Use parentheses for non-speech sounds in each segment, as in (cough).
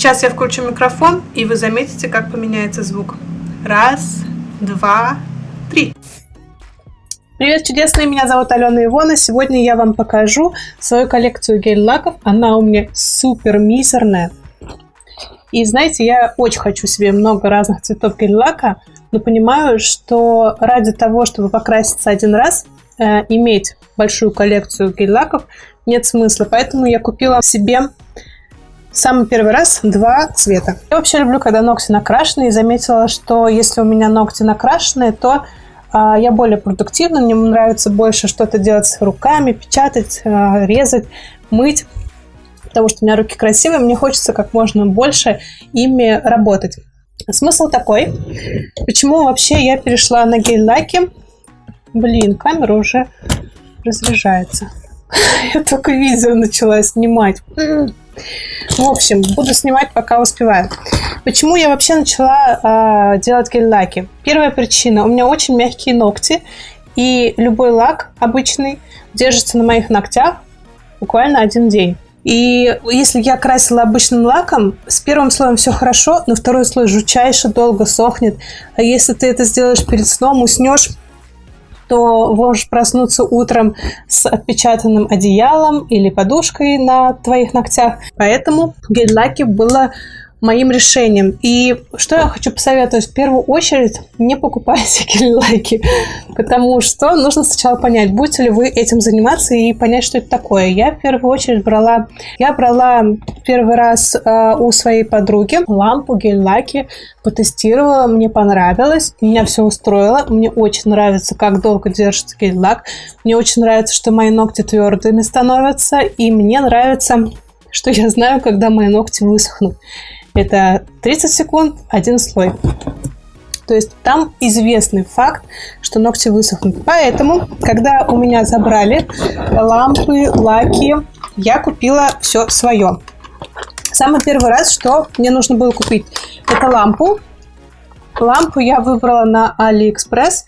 Сейчас я включу микрофон, и вы заметите, как поменяется звук. Раз, два, три. Привет, чудесные! Меня зовут Алена Ивона. Сегодня я вам покажу свою коллекцию гель-лаков. Она у меня супер мизерная. И знаете, я очень хочу себе много разных цветов гель-лака, но понимаю, что ради того, чтобы покраситься один раз, э, иметь большую коллекцию гель-лаков нет смысла. Поэтому я купила себе самый первый раз два цвета. Я вообще люблю, когда ногти накрашены, и заметила, что если у меня ногти накрашены, то а, я более продуктивна, мне нравится больше что-то делать руками, печатать, а, резать, мыть, потому что у меня руки красивые, мне хочется как можно больше ими работать. Смысл такой, почему вообще я перешла на гель-лаки. Блин, камера уже разряжается. (laughs) Я только видео начала снимать. В общем, буду снимать, пока успеваю. Почему я вообще начала э, делать гель-лаки? Первая причина. У меня очень мягкие ногти. И любой лак обычный держится на моих ногтях буквально один день. И если я красила обычным лаком, с первым слоем все хорошо, но второй слой жутчайше долго сохнет. А если ты это сделаешь перед сном, уснешь, то можешь проснуться утром с отпечатанным одеялом или подушкой на твоих ногтях. Поэтому гель-лаки было моим решением. И что я хочу посоветовать? В первую очередь, не покупайте (laughs) гель-лайки, потому что нужно сначала понять, будете ли вы этим заниматься и понять, что это такое. Я в первую очередь брала, я брала первый раз э, у своей подруги лампу гель-лаки, потестировала, мне понравилось, меня все устроило, мне очень нравится, как долго держится гель-лак, мне очень нравится, что мои ногти твердыми становятся, и мне нравится, (laughs) что я знаю, когда мои ногти высохнут. Это 30 секунд, один слой. То есть там известный факт, что ногти высохнут. Поэтому, когда у меня забрали лампы, лаки, я купила все свое. Самый первый раз, что мне нужно было купить, это лампу. Лампу я выбрала на AliExpress.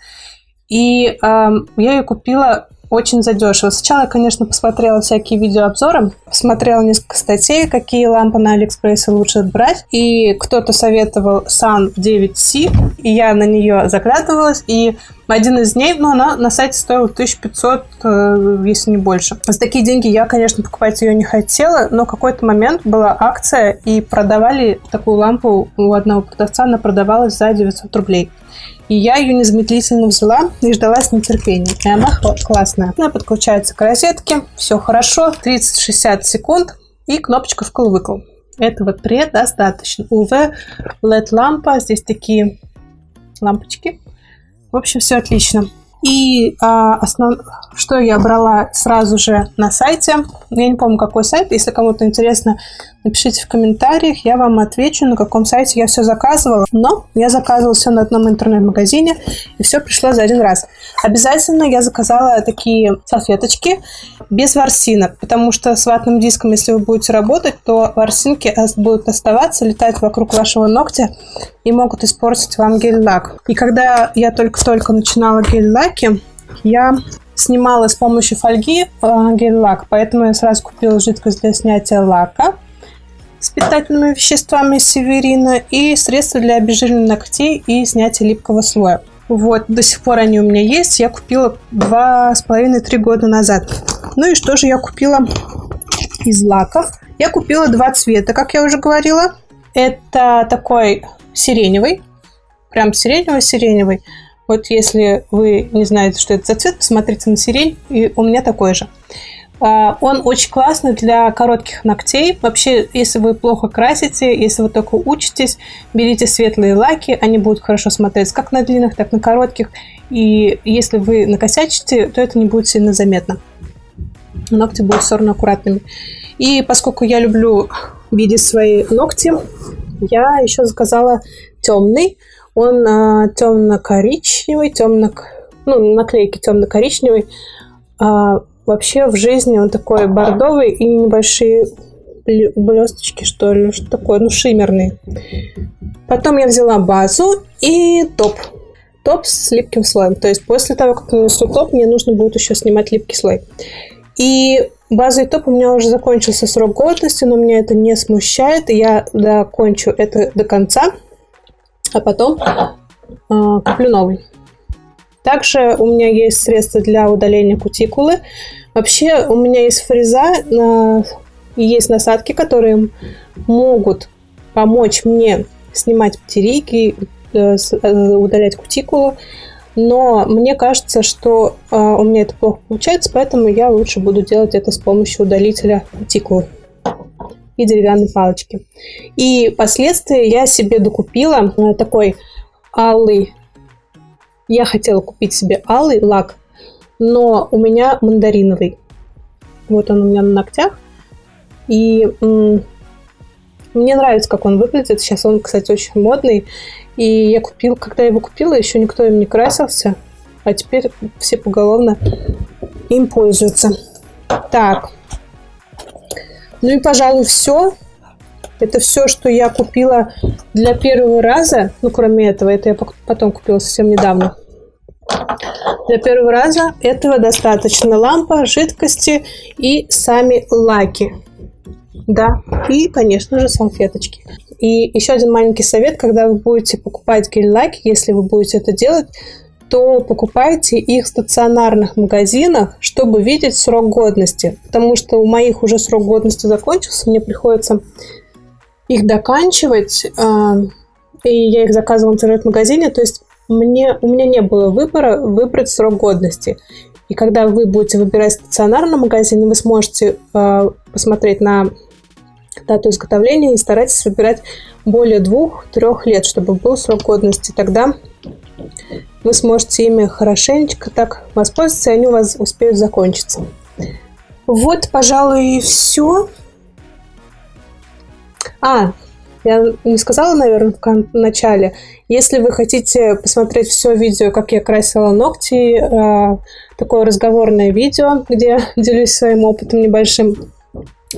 И э, я ее купила очень задешево. Сначала конечно, посмотрела всякие видеообзоры, посмотрела несколько статей, какие лампы на Алиэкспрессе лучше брать, и кто-то советовал Sun 9C, и я на нее заглядывалась, и один из дней, ну, она на сайте стоила 1500, э, если не больше. За такие деньги я, конечно, покупать ее не хотела, но какой-то момент была акция, и продавали такую лампу у одного продавца, она продавалась за 900 рублей. И я ее незамедлительно взяла и ждала с нетерпением. И она классная. Она подключается к розетке, все хорошо, 30-60 секунд и кнопочка вкл-выкл. Этого предостаточно. UV LED-лампа, здесь такие лампочки. В общем, все отлично. И а, основ... что я брала сразу же на сайте, я не помню, какой сайт, если кому-то интересно, напишите в комментариях, я вам отвечу, на каком сайте я все заказывала. Но я заказывала все на одном интернет-магазине, и все пришло за один раз. Обязательно я заказала такие салфеточки без ворсинок, потому что с ватным диском, если вы будете работать, то ворсинки будут оставаться, летать вокруг вашего ногтя и могут испортить вам гель-лак. И когда я только-только начинала гель-лак, лаки я снимала с помощью фольги э, гель-лак, поэтому я сразу купила жидкость для снятия лака с питательными веществами северина и средства для обезжиривания ногтей и снятия липкого слоя. Вот, до сих пор они у меня есть. Я купила два с половиной-три года назад. Ну и что же я купила из лаков? Я купила два цвета, как я уже говорила. Это такой сиреневый, прям сиреневый-сиреневый. Вот если вы не знаете, что это за цвет, посмотрите на сирень, и у меня такой же. А, он очень классный для коротких ногтей. Вообще, если вы плохо красите, если вы только учитесь, берите светлые лаки, они будут хорошо смотреться как на длинных, так и на коротких. И если вы накосячите, то это не будет сильно заметно. Ногти будут все равно аккуратными. И поскольку я люблю видеть свои ногти, я еще заказала темный. Он а, темно-коричневый, темно... Ну, наклейки темно-коричневый. А, вообще в жизни он такой бордовый и небольшие блесточки, что ли, что такое, ну, шиммерный. Потом я взяла базу и топ. Топ с липким слоем. То есть после того, как нанесу топ, мне нужно будет еще снимать липкий слой. И Базовый топ у меня уже закончился срок годности, но меня это не смущает. Я докончу это до конца, а потом э, куплю новый. Также у меня есть средства для удаления кутикулы. Вообще у меня есть фреза э, и есть насадки, которые могут помочь мне снимать птерики, э, э, удалять кутикулу. Но мне кажется, что э, у меня это плохо получается, поэтому я лучше буду делать это с помощью удалителя кутикулы и деревянной палочки. И последствия я себе докупила э, такой алый. Я хотела купить себе алый лак, но у меня мандариновый. Вот он у меня на ногтях. И мне нравится, как он выглядит. Сейчас он, кстати, очень модный. И я купил, когда я его купила, еще никто им не красился. А теперь все поголовно им пользуются. Так. Ну и, пожалуй, все. Это все, что я купила для первого раза. Ну, кроме этого, это я потом купила совсем недавно. Для первого раза этого достаточно. Лампа, жидкости и сами лаки. Да, и, конечно же, салфеточки. И еще один маленький совет, когда вы будете покупать гель-лаки, если вы будете это делать, то покупайте их в стационарных магазинах, чтобы видеть срок годности. Потому что у моих уже срок годности закончился, мне приходится их доканчивать, а, и я их заказывала в интернет-магазине, то есть мне, у меня не было выбора выбрать срок годности. И когда вы будете выбирать стационарный магазин, вы сможете э, посмотреть на дату изготовления и старайтесь выбирать более двух-трех лет, чтобы был срок годности. Тогда вы сможете ими хорошенечко так воспользоваться, и они у вас успеют закончиться. Вот, пожалуй, и все. А, я не сказала, наверное, в начале. Если вы хотите посмотреть все видео, как я красила ногти, э, такое разговорное видео, где (laughs) делюсь своим опытом небольшим,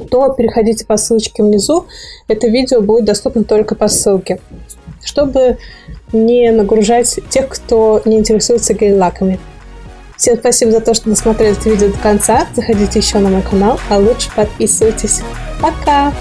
то переходите по ссылочке внизу. Это видео будет доступно только по ссылке, чтобы не нагружать тех, кто не интересуется гель-лаками. Всем спасибо за то, что досмотрели это видео до конца. Заходите еще на мой канал, а лучше подписывайтесь. Пока!